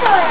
Bye.